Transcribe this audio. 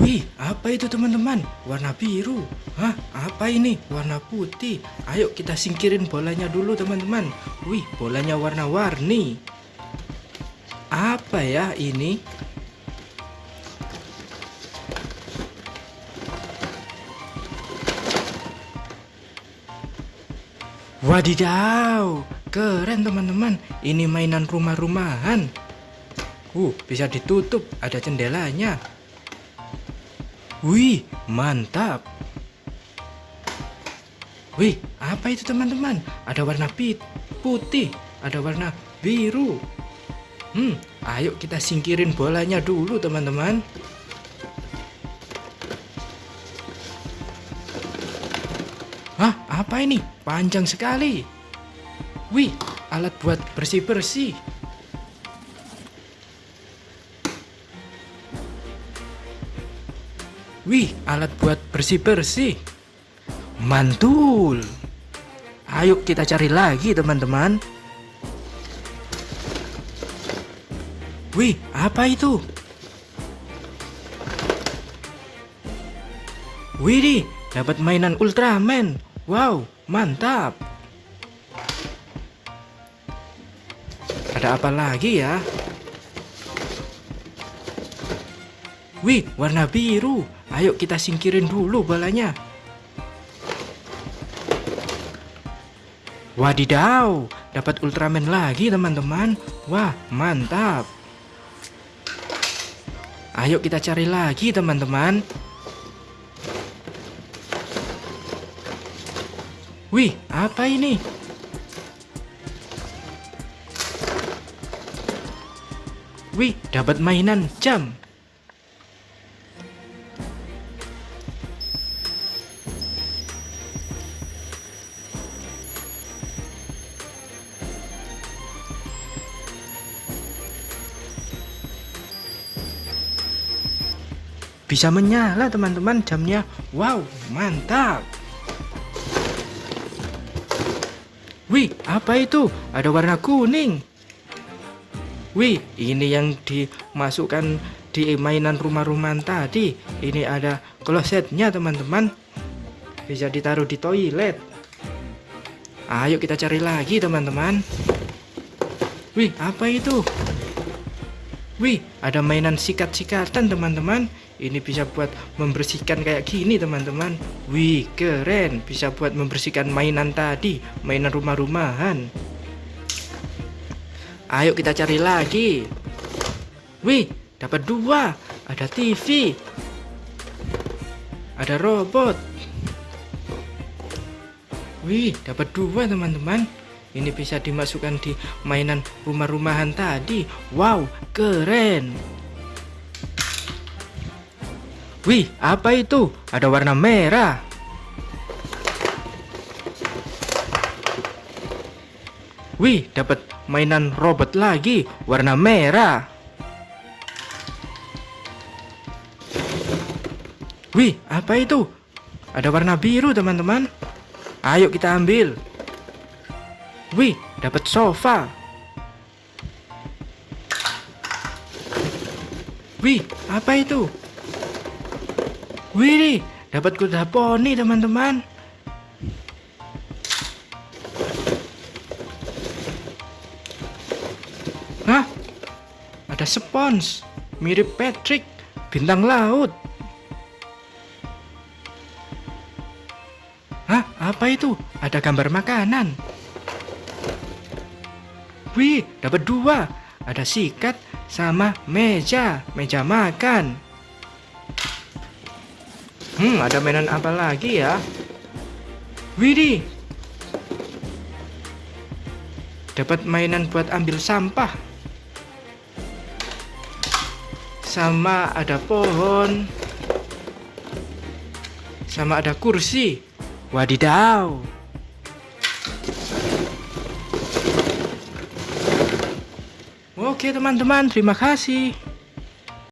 Wih, apa itu teman-teman? Warna biru. Hah, apa ini? Warna putih. Ayo kita singkirin bolanya dulu teman-teman. Wih, bolanya warna-warni. Apa ya ini? Wadidaw, keren teman-teman. Ini mainan rumah-rumahan. Uh, bisa ditutup, ada jendelanya. Wih, mantap. Wih, apa itu teman-teman? Ada warna pit, putih, ada warna biru. Hmm, ayo kita singkirin bolanya dulu teman-teman. Hah, apa ini? Panjang sekali. Wih, alat buat bersih-bersih. Wih, alat buat bersih-bersih. Mantul. Ayo kita cari lagi, teman-teman. Wih, apa itu? Widih, dapat mainan Ultraman. Wow, mantap. Ada apa lagi ya? Wih, warna biru. Ayo kita singkirin dulu bolanya. Wadidaw, dapat Ultraman lagi teman-teman. Wah, mantap. Ayo kita cari lagi teman-teman. Wih, apa ini? Wih, dapat mainan jam. Bisa menyala teman-teman jamnya. Wow, mantap. Wih, apa itu? Ada warna kuning. Wih, ini yang dimasukkan di mainan rumah-rumahan tadi. Ini ada klosetnya, teman-teman. Bisa ditaruh di toilet. Ayo kita cari lagi, teman-teman. Wih, apa itu? Wih, ada mainan sikat-sikatan, teman-teman. Ini bisa buat membersihkan kayak gini teman-teman. Wih keren. Bisa buat membersihkan mainan tadi Mainan rumah-rumahan. Ayo kita cari lagi. Wih dapat dua. Ada TV Ada robot. Wih dapat dua teman-teman. Ini bisa dimasukkan di mainan rumah-rumahan tadi. Wow keren Wih, apa itu? Ada warna merah. Wih, dapat mainan robot lagi, warna merah. Wih, apa itu? Ada warna biru, teman-teman. Ayo kita ambil. Wih, dapat sofa. Wih, apa itu? Wih, dapat kuda poni teman-teman. Hah? Ada spons, mirip Patrick, bintang laut. Hah? Apa itu? Ada gambar makanan. Wih, dapat dua. Ada sikat sama meja, meja makan. Hmm, ada mainan apa lagi ya? Widih. Dapat mainan buat ambil sampah. Sama ada pohon. Sama ada kursi. Wadidaw. Oke teman-teman, terima kasih.